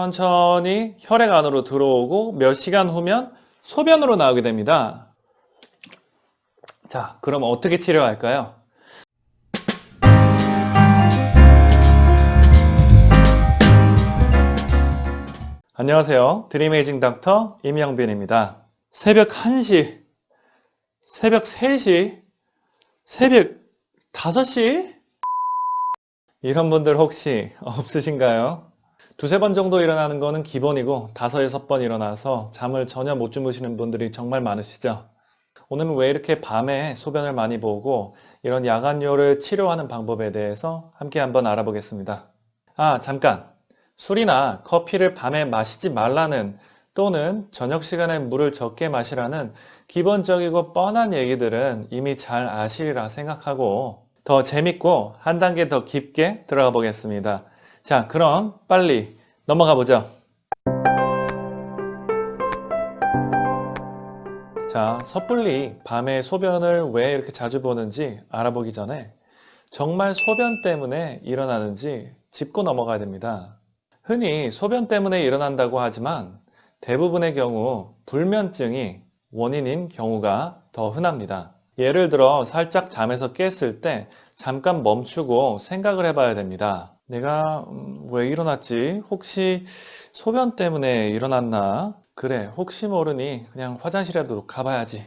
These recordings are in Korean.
천천히 혈액 안으로 들어오고 몇 시간 후면 소변으로 나오게 됩니다. 자, 그럼 어떻게 치료할까요? 안녕하세요. 드림에이징 닥터 임영빈입니다. 새벽 1시, 새벽 3시, 새벽 5시? 이런 분들 혹시 없으신가요? 두세 번 정도 일어나는 거는 기본이고 다섯, 여섯 번 일어나서 잠을 전혀 못 주무시는 분들이 정말 많으시죠? 오늘은 왜 이렇게 밤에 소변을 많이 보고 이런 야간요를 치료하는 방법에 대해서 함께 한번 알아보겠습니다. 아, 잠깐! 술이나 커피를 밤에 마시지 말라는 또는 저녁 시간에 물을 적게 마시라는 기본적이고 뻔한 얘기들은 이미 잘 아시리라 생각하고 더 재밌고 한 단계 더 깊게 들어가 보겠습니다. 자, 그럼 빨리 넘어가 보죠. 자, 섣불리 밤에 소변을 왜 이렇게 자주 보는지 알아보기 전에 정말 소변 때문에 일어나는지 짚고 넘어가야 됩니다. 흔히 소변 때문에 일어난다고 하지만 대부분의 경우 불면증이 원인인 경우가 더 흔합니다. 예를 들어 살짝 잠에서 깼을 때 잠깐 멈추고 생각을 해봐야 됩니다. 내가 음, 왜 일어났지? 혹시 소변 때문에 일어났나? 그래 혹시 모르니 그냥 화장실에도 가봐야지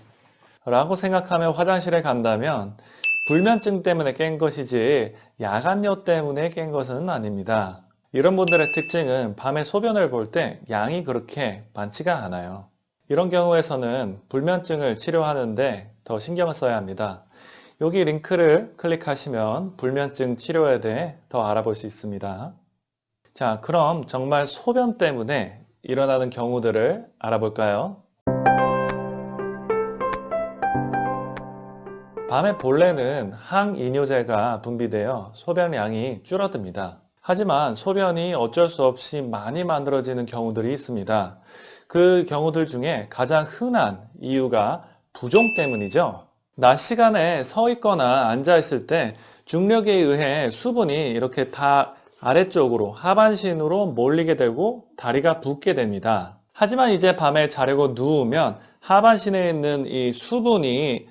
라고 생각하며 화장실에 간다면 불면증 때문에 깬 것이지 야간요 때문에 깬 것은 아닙니다. 이런 분들의 특징은 밤에 소변을 볼 때 양이 그렇게 많지가 않아요. 이런 경우에서는 불면증을 치료하는데 더 신경을 써야 합니다. 여기 링크를 클릭하시면 불면증 치료에 대해 더 알아볼 수 있습니다. 자, 그럼 정말 소변 때문에 일어나는 경우들을 알아볼까요? 밤에 본래는 항이뇨제가 분비되어 소변량이 줄어듭니다. 하지만 소변이 어쩔 수 없이 많이 만들어지는 경우들이 있습니다. 그 경우들 중에 가장 흔한 이유가 부종 때문이죠. 낮 시간에 서 있거나 앉아 있을 때 중력에 의해 수분이 이렇게 다 아래쪽으로 하반신으로 몰리게 되고 다리가 붓게 됩니다. 하지만 이제 밤에 자려고 누우면 하반신에 있는 이 수분이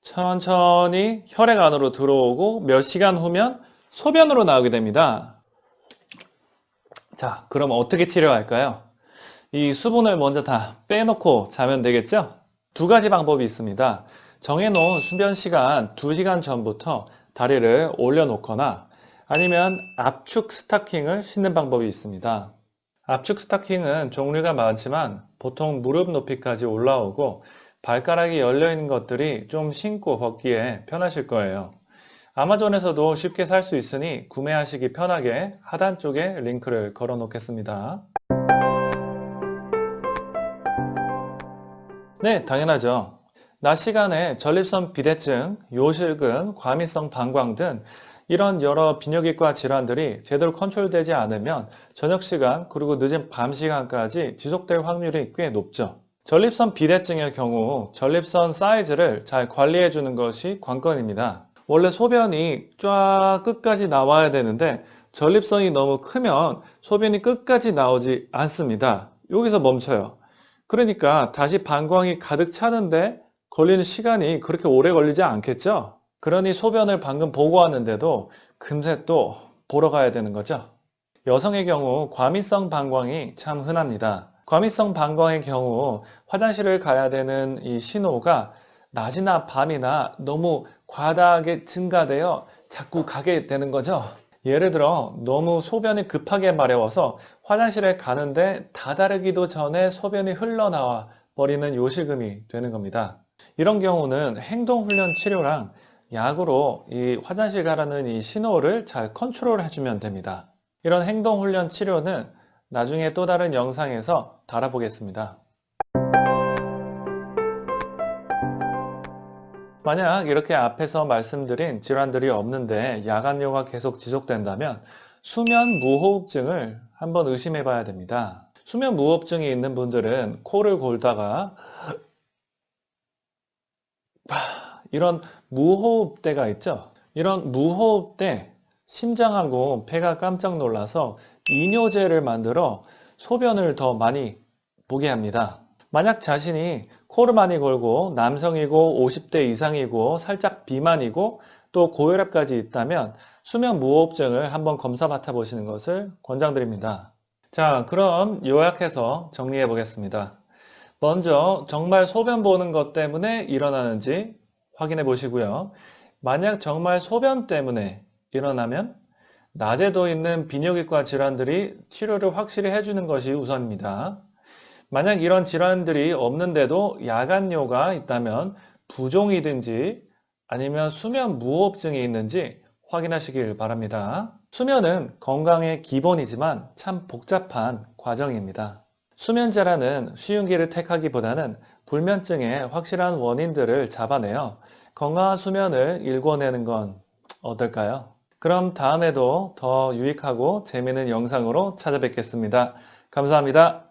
천천히 혈액 안으로 들어오고 몇 시간 후면 소변으로 나오게 됩니다. 자, 그럼 어떻게 치료할까요? 이 수분을 먼저 다 빼놓고 자면 되겠죠? 두 가지 방법이 있습니다. 정해놓은 수변 시간 2시간 전부터 다리를 올려놓거나 아니면 압축 스타킹을 신는 방법이 있습니다. 압축 스타킹은 종류가 많지만 보통 무릎 높이까지 올라오고 발가락이 열려있는 것들이 좀 신고 벗기에 편하실 거예요. 아마존에서도 쉽게 살 수 있으니 구매하시기 편하게 하단 쪽에 링크를 걸어 놓겠습니다. 네, 당연하죠. 낮 시간에 전립선 비대증, 요실금, 과민성 방광 등 이런 여러 비뇨기과 질환들이 제대로 컨트롤되지 않으면 저녁 시간 그리고 늦은 밤 시간까지 지속될 확률이 꽤 높죠. 전립선 비대증의 경우 전립선 사이즈를 잘 관리해 주는 것이 관건입니다. 원래 소변이 쫙 끝까지 나와야 되는데 전립선이 너무 크면 소변이 끝까지 나오지 않습니다. 여기서 멈춰요. 그러니까 다시 방광이 가득 차는데 걸리는 시간이 그렇게 오래 걸리지 않겠죠? 그러니 소변을 방금 보고 왔는데도 금세 또 보러 가야 되는 거죠. 여성의 경우 과민성 방광이 참 흔합니다. 과민성 방광의 경우 화장실을 가야 되는 이 신호가 낮이나 밤이나 너무 과다하게 증가되어 자꾸 가게 되는 거죠. 예를 들어 너무 소변이 급하게 마려워서 화장실에 가는데 다다르기도 전에 소변이 흘러나와 버리는 요실금이 되는 겁니다. 이런 경우는 행동훈련 치료랑 약으로 이 화장실 가라는 이 신호를 잘 컨트롤 해주면 됩니다. 이런 행동훈련 치료는 나중에 또 다른 영상에서 다뤄보겠습니다. 만약 이렇게 앞에서 말씀드린 질환들이 없는데 야간요가 계속 지속된다면 수면 무호흡증을 한번 의심해 봐야 됩니다. 수면 무호흡증이 있는 분들은 코를 골다가 이런 무호흡대가 있죠. 이런 무호흡대 심장하고 폐가 깜짝 놀라서 이뇨제를 만들어 소변을 더 많이 보게 합니다. 만약 자신이 코를 많이 골고 남성이고 50대 이상이고 살짝 비만이고 또 고혈압까지 있다면 수면 무호흡증을 한번 검사 맡아 보시는 것을 권장드립니다. 자, 그럼 요약해서 정리해 보겠습니다. 먼저 정말 소변 보는 것 때문에 일어나는지 확인해 보시고요. 만약 정말 소변 때문에 일어나면 낮에도 있는 비뇨기과 질환들이 치료를 확실히 해주는 것이 우선입니다. 만약 이런 질환들이 없는데도 야간뇨가 있다면 부종이든지 아니면 수면 무호흡증이 있는지 확인하시길 바랍니다. 수면은 건강의 기본이지만 참 복잡한 과정입니다. 수면제라는 쉬운 길을 택하기보다는 불면증의 확실한 원인들을 잡아내어 건강한 수면을 일궈내는 건 어떨까요? 그럼 다음에도 더 유익하고 재미있는 영상으로 찾아뵙겠습니다. 감사합니다.